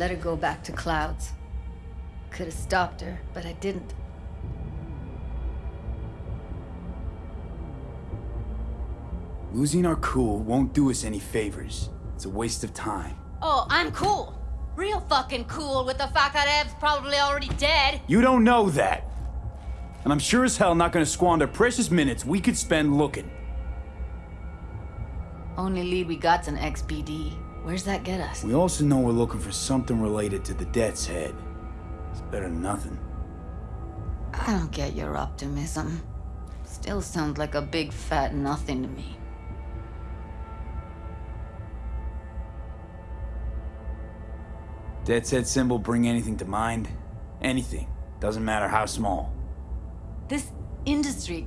I let her go back to Clouds. Could have stopped her, but I didn't. Losing our cool won't do us any favors. It's a waste of time. Oh, I'm cool. Real fucking cool with the fact that Ev's probably already dead. You don't know that. And I'm sure as hell not gonna squander precious minutes we could spend looking. Only lead we got's an XBD. Where's that get us? We also know we're looking for something related to the Death's Head. It's better than nothing. I don't get your optimism. Still sounds like a big fat nothing to me. Death's Head symbol bring anything to mind? Anything. Doesn't matter how small. This industry...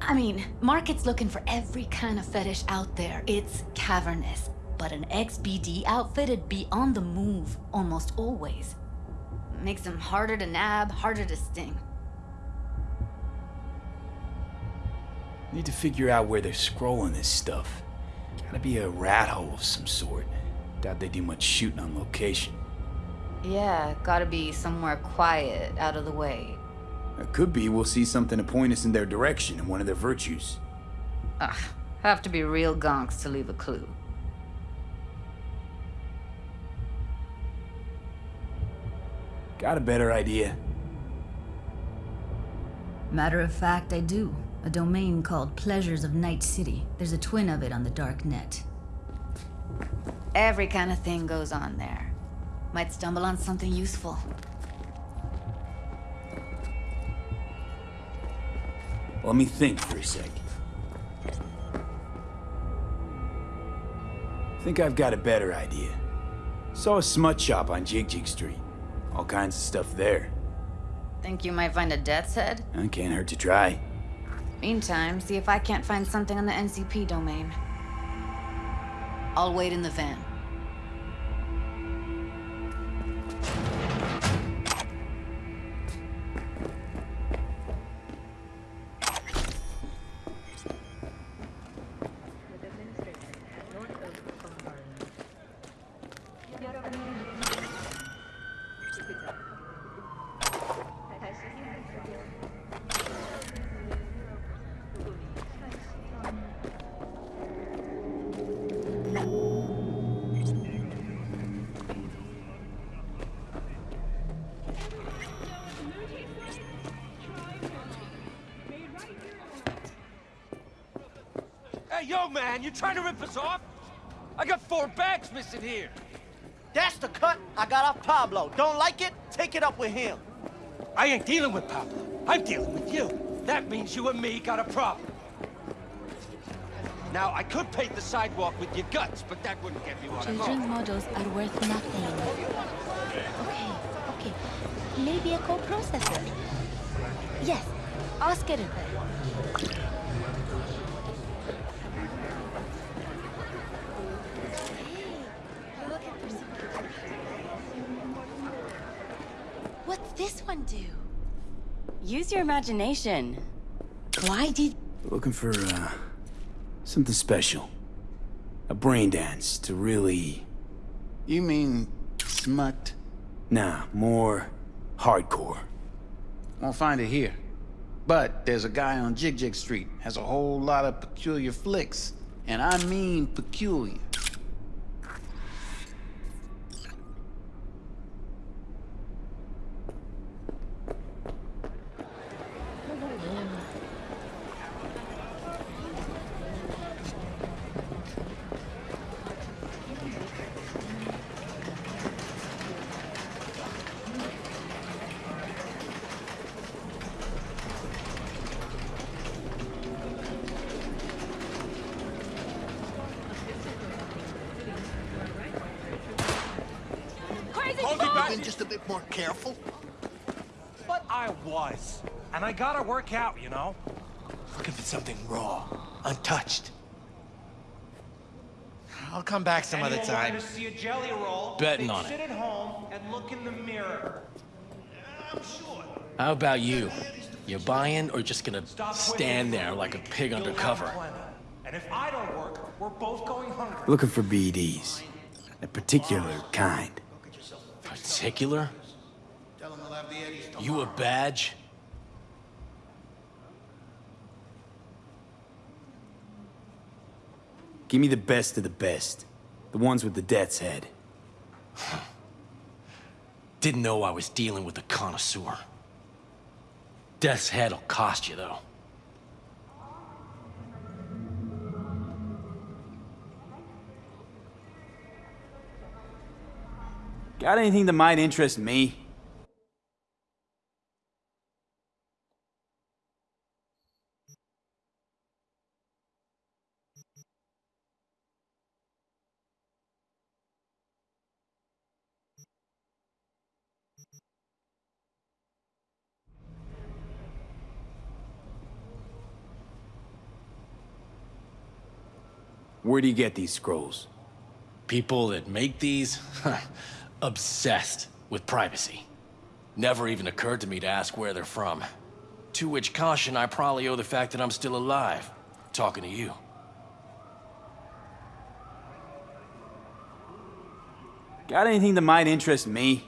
I mean, market's looking for every kind of fetish out there. It's cavernous. But an XBD outfit'd be on the move almost always. Makes them harder to nab, harder to sting. Need to figure out where they're scrolling this stuff. Gotta be a rat hole of some sort. Doubt they do much shooting on location. Yeah, gotta be somewhere quiet, out of the way. It could be we'll see something to point us in their direction in one of their virtues. Ugh, have to be real gonks to leave a clue. Got a better idea? Matter of fact, I do. A domain called Pleasures of Night City. There's a twin of it on the dark net. Every kind of thing goes on there. Might stumble on something useful. Let me think for a sec. Think I've got a better idea. Saw a smut shop on Jig Jig Street. All kinds of stuff there. Think you might find a death's head? I can't hurt to try. Meantime, see if I can't find something on the NCP domain. I'll wait in the van. Yo, man, you trying to rip us off? I got four bags missing here. That's the cut I got off Pablo. Don't like it? Take it up with him. I ain't dealing with Pablo. I'm dealing with you. That means you and me got a problem. Now, I could paint the sidewalk with your guts, but that wouldn't get me what I Children's want. models are worth nothing. Okay, okay. Maybe a co-processor. Yes, ask it there. Your imagination. Why did... Looking for, uh, something special. A brain dance to really... You mean smut? Nah, more hardcore. Won't find it here. But there's a guy on Jig Jig Street, has a whole lot of peculiar flicks. And I mean peculiar. Been just a bit more careful. But I was. And I gotta work out, you know? Looking for something raw, untouched. I'll come back some other Anyone time. wanting to see a jelly roll? Betting they on sit it. at home and look in the mirror. I'm sure. How about you? You buying or just gonna Stop stand there like a pig You'll undercover? And if I don't work, we're both going hungry. Looking for BDs. A particular kind. Particular? You a badge? Give me the best of the best. The ones with the death's head. Didn't know I was dealing with a connoisseur. Death's head'll cost you, though. Got anything that might interest me? Where do you get these scrolls? People that make these, obsessed with privacy. Never even occurred to me to ask where they're from. To which caution I probably owe the fact that I'm still alive, talking to you. Got anything that might interest me?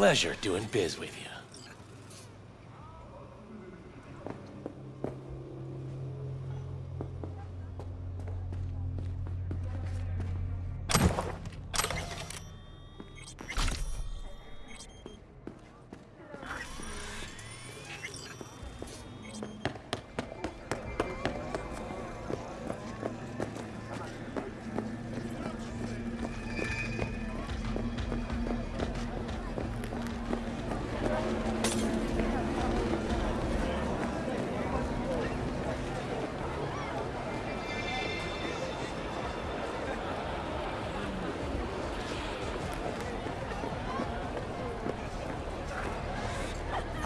Pleasure doing biz with you.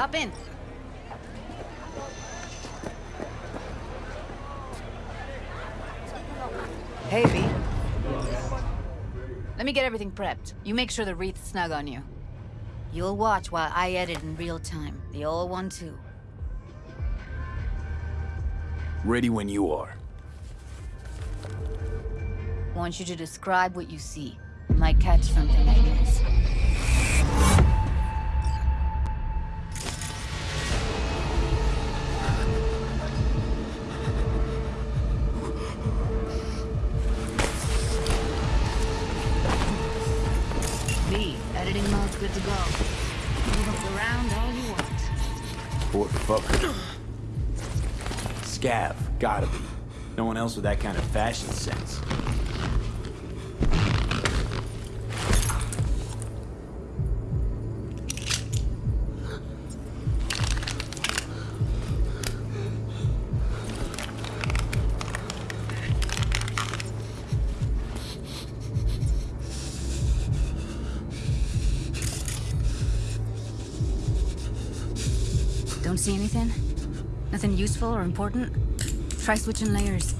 Hop in. Hey, V. Let me get everything prepped. You make sure the wreath's snug on you. You'll watch while I edit in real time. The old one, too. Ready when you are. Want you to describe what you see. Might catch something I miss. That kind of fashion sense. Don't see anything? Nothing useful or important? Try switching layers.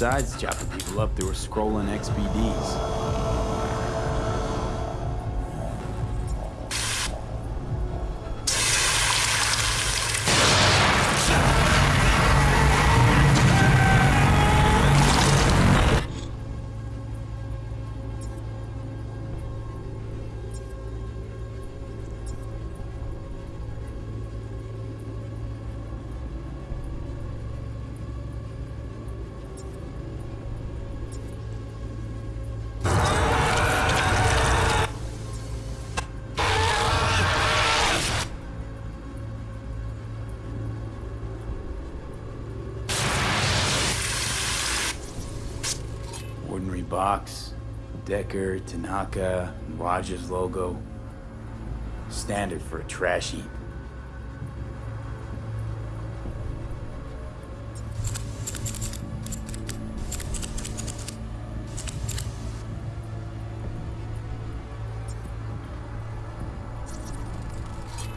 Who knew that sides chopping people up, they were scrolling XBDs? Box, Decker, Tanaka, and Rogers logo. Standard for a trash heap.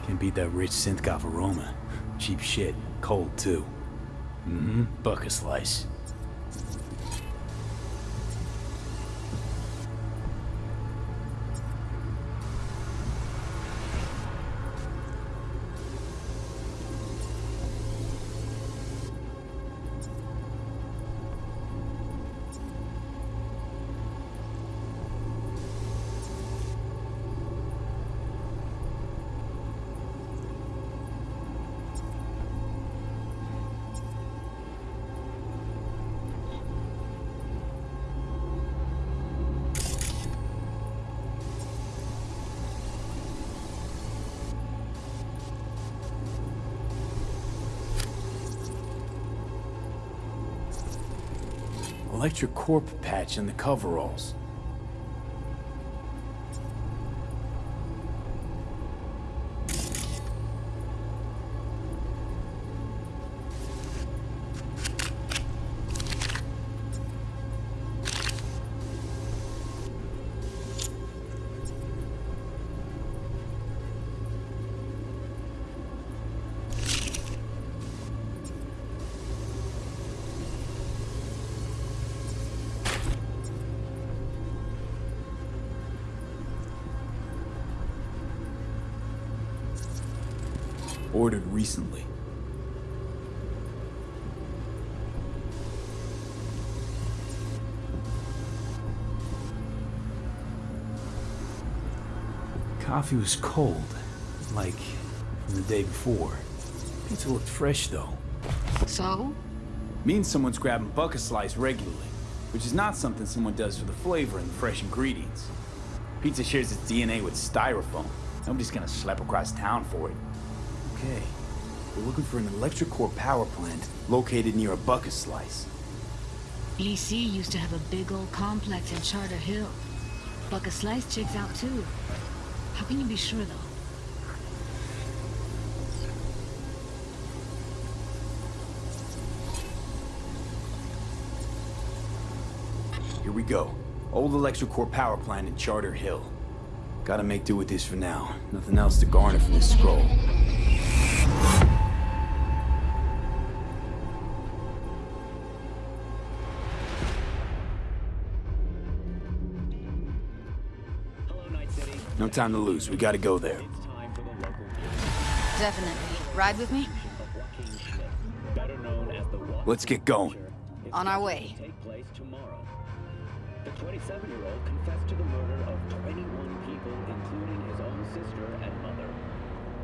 Can beat that rich Synthgov aroma. Cheap shit. Cold, too. Mm-hmm. Buck a slice. Electric Corp patch in the coveralls. Coffee was cold, like from the day before. Pizza looked fresh though. So? Means someone's grabbing Buck-a-Slice regularly, which is not something someone does for the flavor and the fresh ingredients. Pizza shares its DNA with styrofoam. Nobody's gonna schlep across town for it. Okay, we're looking for an Electric Corp power plant located near a bucket slice. EC used to have a big old complex in Charter Hill. Buck-a-Slice checks out too. How can you be sure though? Here we go. Old Electric Corp power plant in Charter Hill. Gotta make do with this for now. Nothing else to garner from this scroll. No time to lose. We gotta go there. Definitely. Ride with me? Let's get going. On our way. take place tomorrow. The 27-year-old confessed to the murder of 21 people, including his own sister and mother.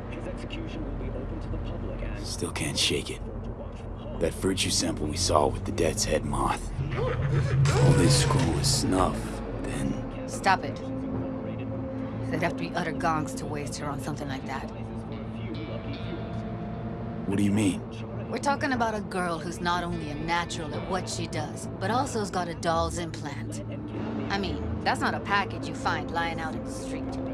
His execution will be open to the public and Still can't shake it. to watch from home. That virtue sample we saw with the death's head moth. All this scroll is snuff. Then Stop it. They'd have to be utter gonks to waste her on something like that. what do you mean? We're talking about a girl who's not only a natural at what she does, but also's got a doll's implant. I mean, that's not a package you find lying out in the street.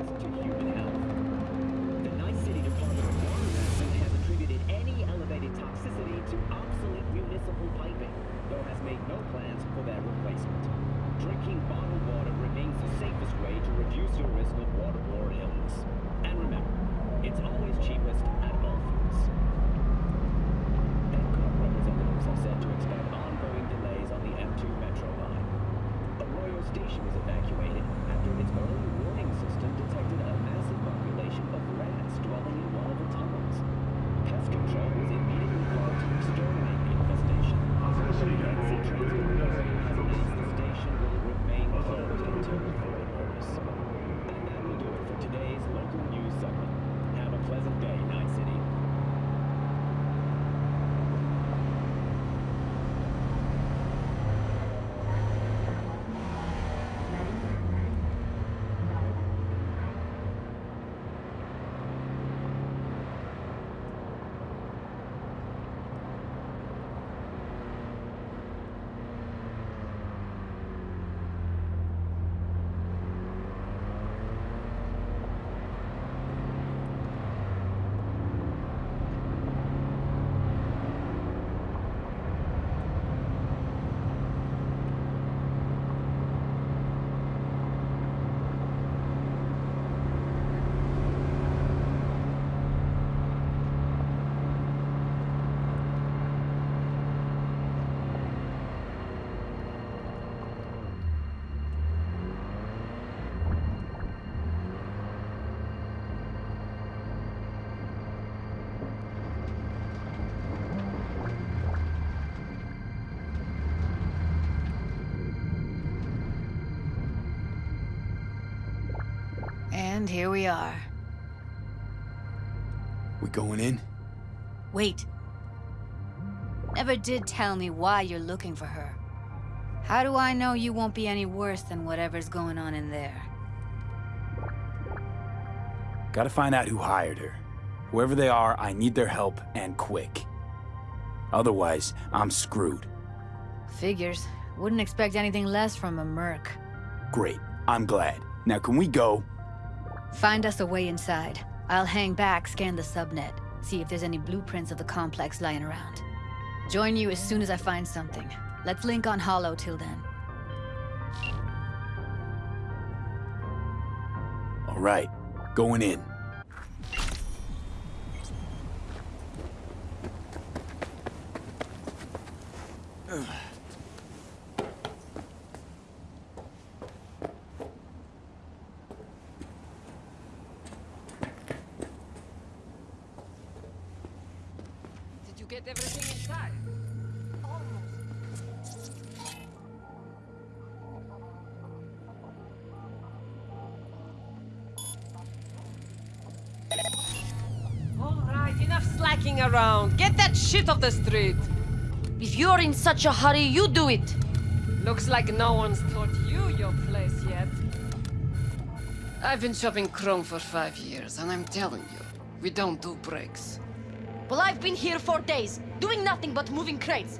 And here we are. We going in? Wait. Never did tell me why you're looking for her. How do I know you won't be any worse than whatever's going on in there? Gotta find out who hired her. Whoever they are, I need their help, and quick. Otherwise, I'm screwed. Figures. Wouldn't expect anything less from a merc. Great. I'm glad. Now can we go? Find us a way inside. I'll hang back, scan the subnet, see if there's any blueprints of the complex lying around. Join you as soon as I find something. Let's link on Holo till then. All right. Going in. Did street. If you're in such a hurry, you do it. Looks like no one's taught you your place yet. I've been shopping Chrome for five years, and I'm telling you, we don't do breaks. Well, I've been here for days, doing nothing but moving crates.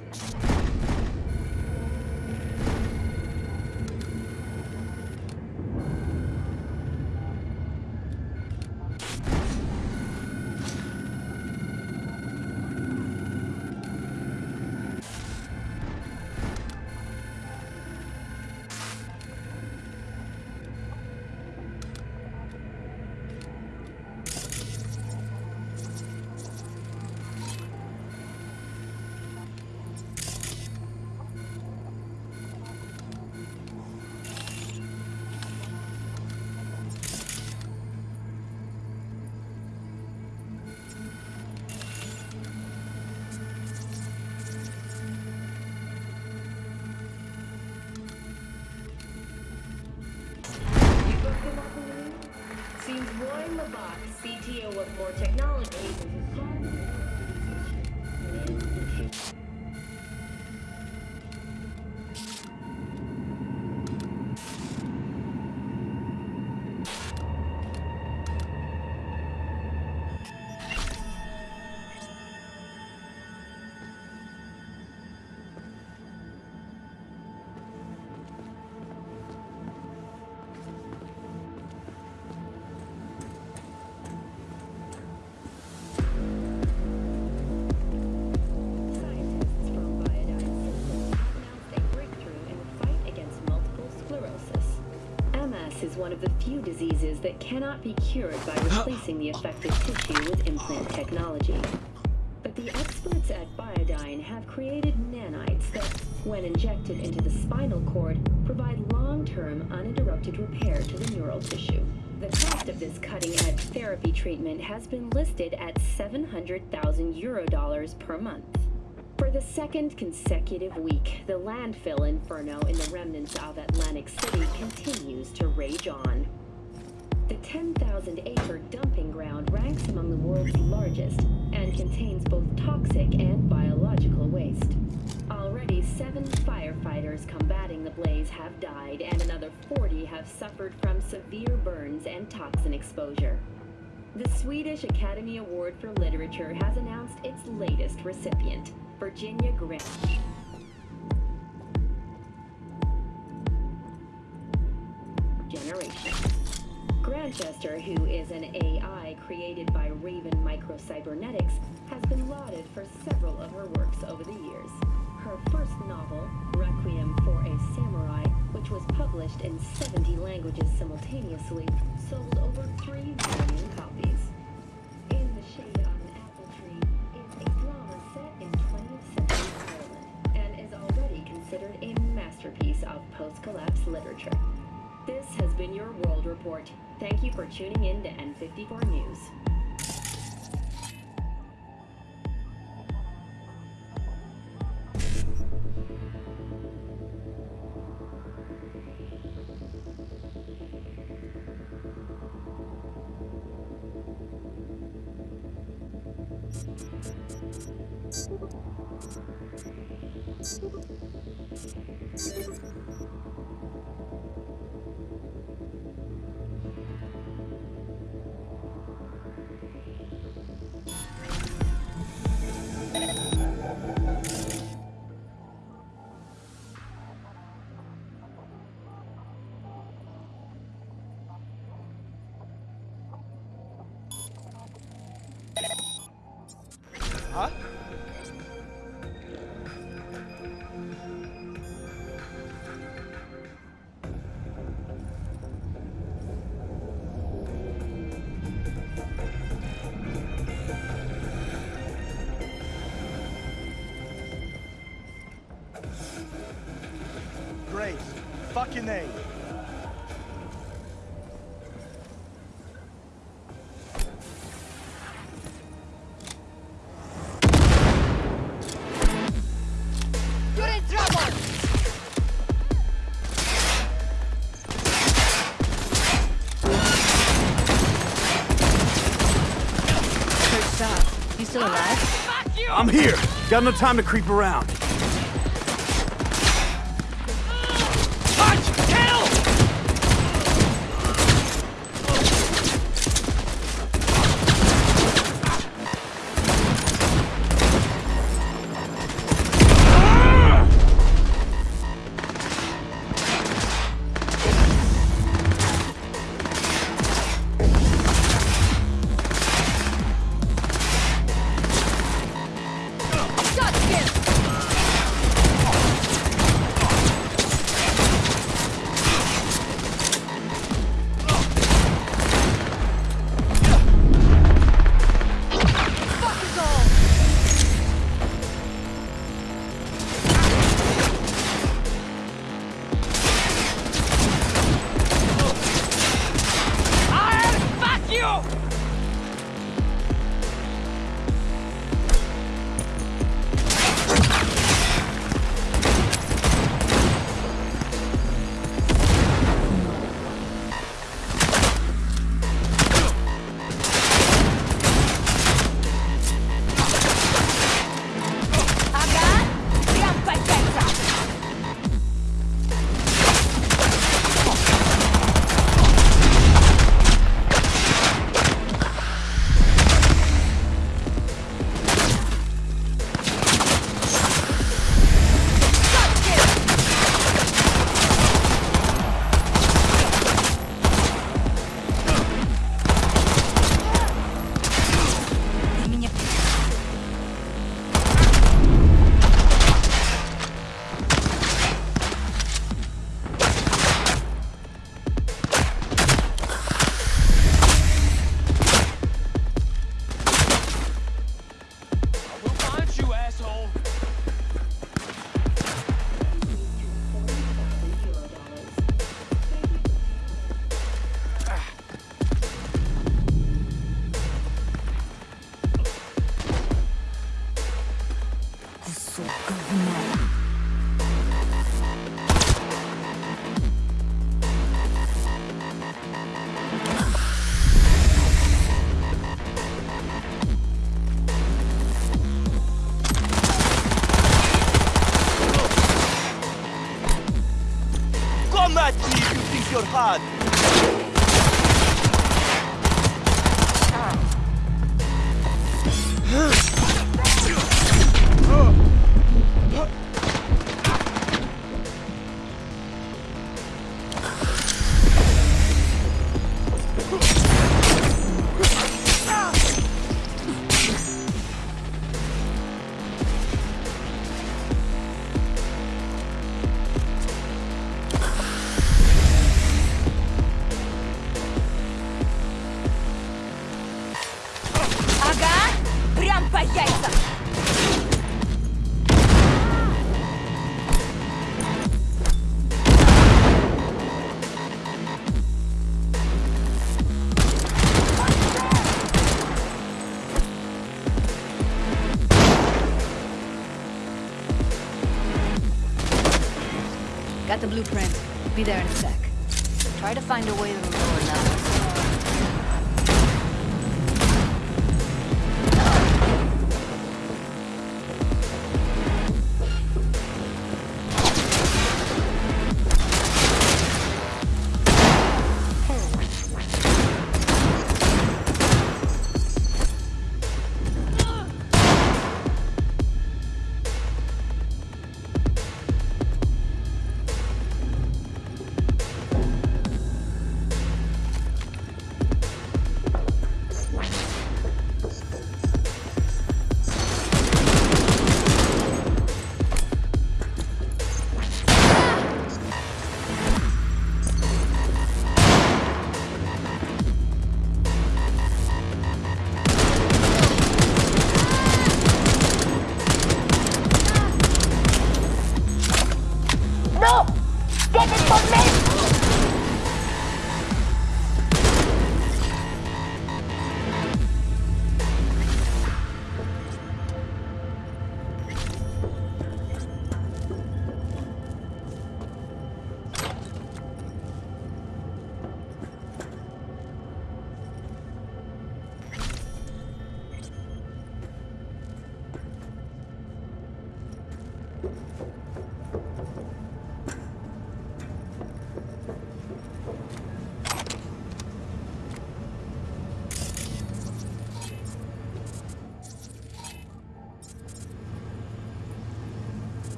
One of the few diseases that cannot be cured by replacing the affected tissue with implant technology. But the experts at Biodyne have created nanites that, when injected into the spinal cord, provide long-term uninterrupted repair to the neural tissue. The cost of this cutting-edge therapy treatment has been listed at 700,000 euro dollars per month. For the second consecutive week, the landfill inferno in the remnants of Atlantic City continues to rage on. The 10,000 acre dumping ground ranks among the world's largest and contains both toxic and biological waste. Already, seven firefighters combating the blaze have died, and another 40 have suffered from severe burns and toxin exposure. The Swedish Academy Award for Literature has announced its latest recipient, Virginia Grant. Generation. Grantchester, who is an AI created by Raven Microcybernetics, has been lauded for several of her works over the years. Her first novel, Requiem for a Samurai, which was published in 70 languages simultaneously, sold over 3 million literature. This has been your World Report. Thank you for tuning in to N54 News. Got no time to creep around. got the blueprint. Be there in a sec. Try to find a way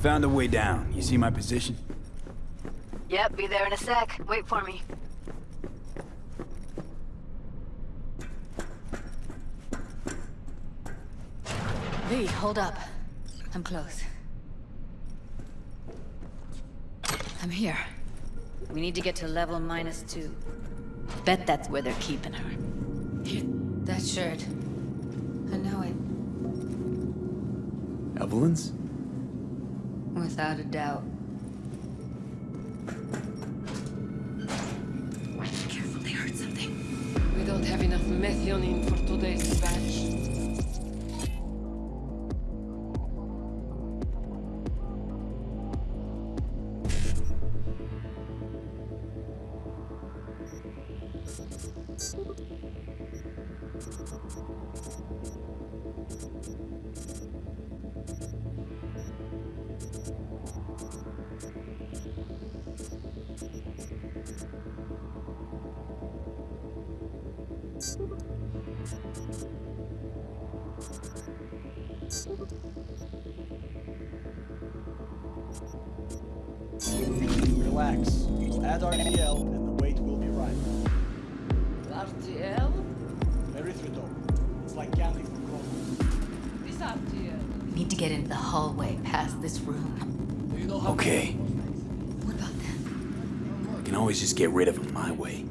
Found a way down. You see my position? Yep, be there in a sec. Wait for me. V, hold up. I'm close. I'm here. We need to get to level minus two. Bet that's where they're keeping her. That shirt. I know it. Evelyn's? Without a doubt. Add RTL and the weight will be right. RTL? Erythritol. It's like candy for grown This RTL. Need to get into the hallway past this room. Okay. What about them? I can always just get rid of them my way.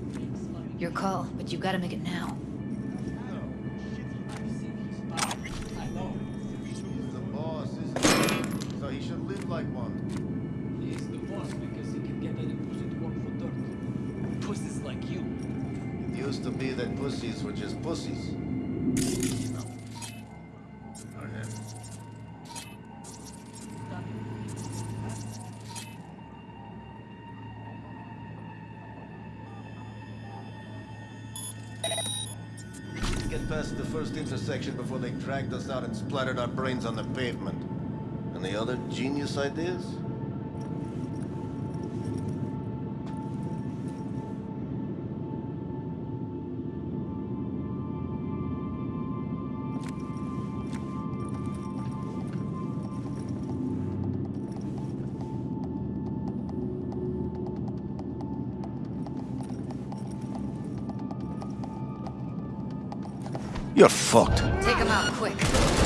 Your call, but you've gotta make it now. Were just pussies. Get past the first intersection before they dragged us out and splattered our brains on the pavement. Any other genius ideas? You're fucked. Take him out quick.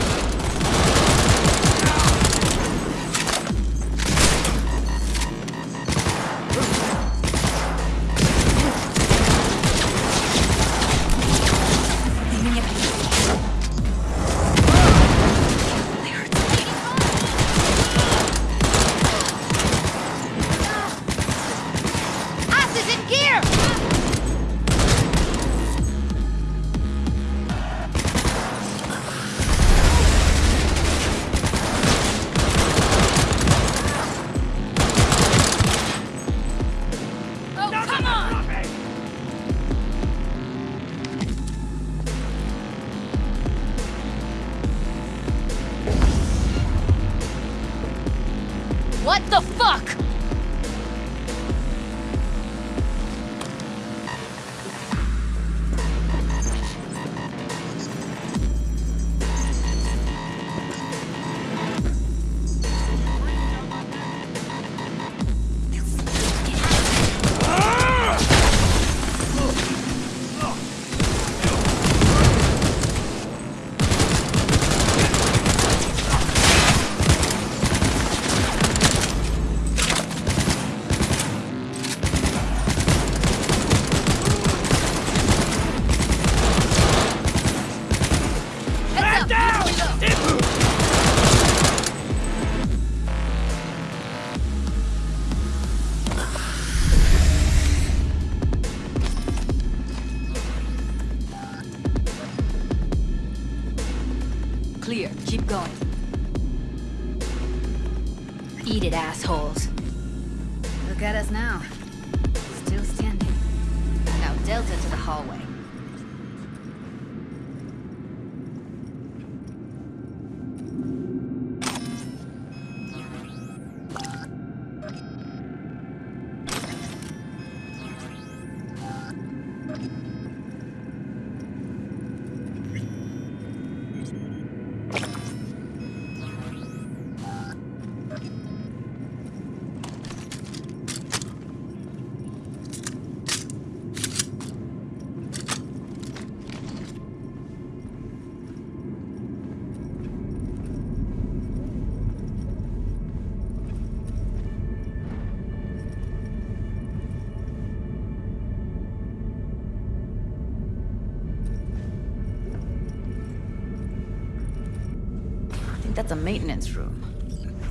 the maintenance room.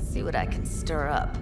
See what I can stir up.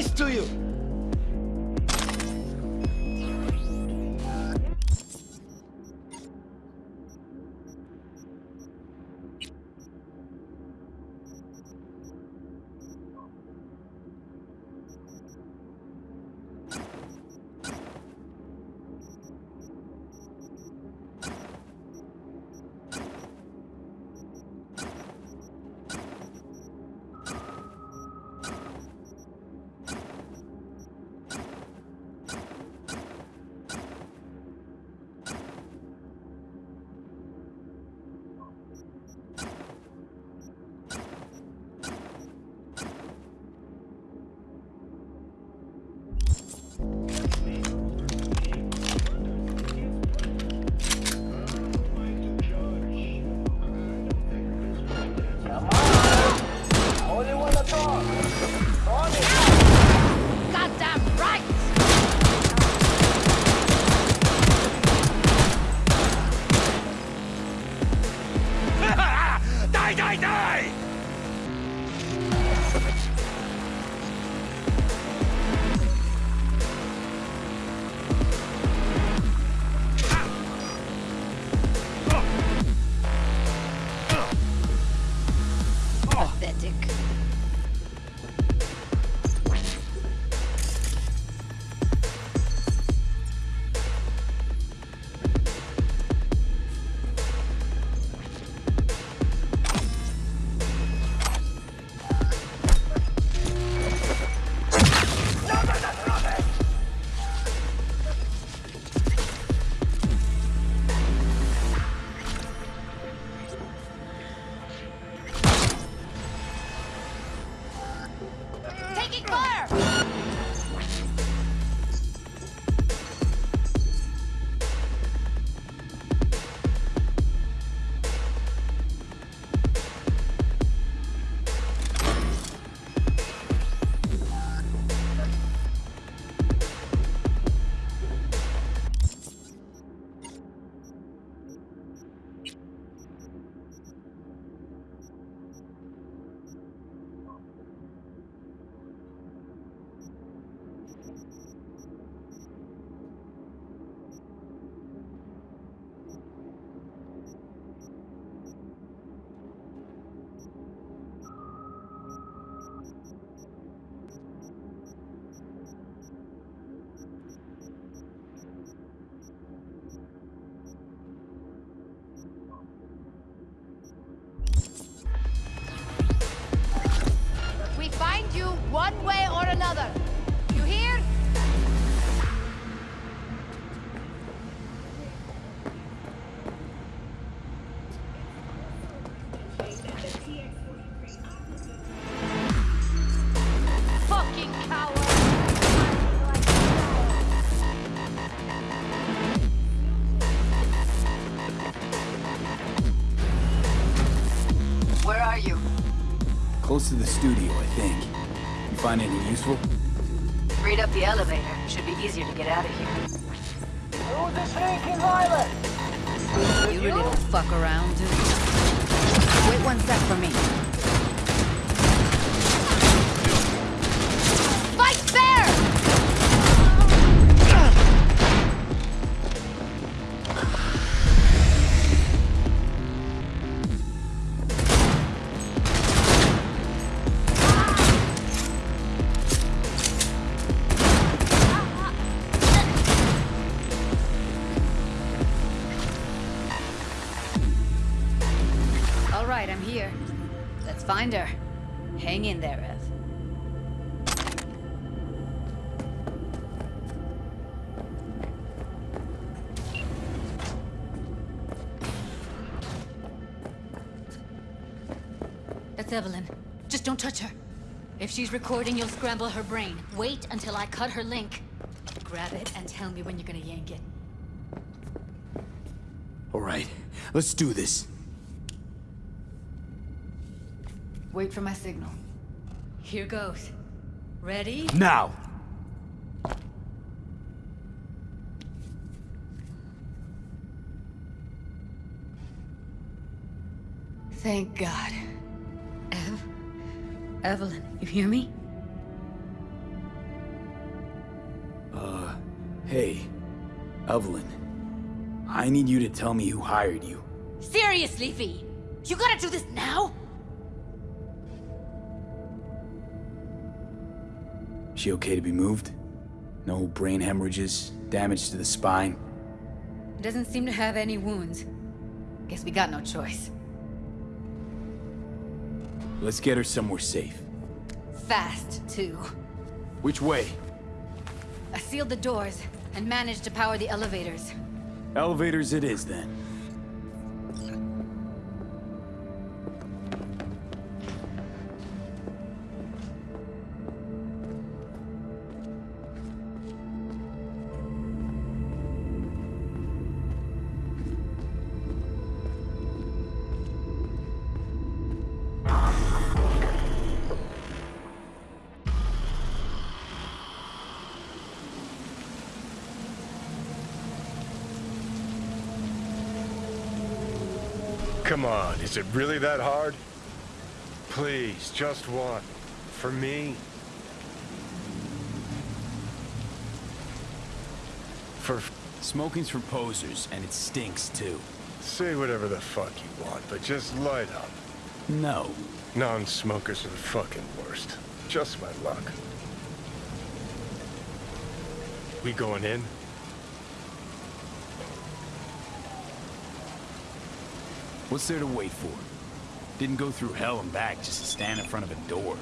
nice to you. Close to the studio, I think. You find anything useful? Read up the elevator. Should be easier to get out of here. Who's the sneaky violet? You really don't fuck around, do you? Wait one sec for me. She's recording, you'll scramble her brain. Wait until I cut her link. Grab it and tell me when you're gonna yank it. All right, let's do this. Wait for my signal. Here goes. Ready? Now! Thank God. Ev? Evelyn, you hear me? Uh, hey, Evelyn. I need you to tell me who hired you. Seriously, V? You gotta do this now? She okay to be moved? No brain hemorrhages, damage to the spine? Doesn't seem to have any wounds. Guess we got no choice. Let's get her somewhere safe. Fast, too. Which way? I sealed the doors and managed to power the elevators. Elevators it is, then. Is it really that hard? Please, just one. For me. For... Smoking's for posers, and it stinks, too. Say whatever the fuck you want, but just light up. No. Non-smokers are the fucking worst. Just my luck. We going in? What's there to wait for? Didn't go through hell and back just to stand in front of a door.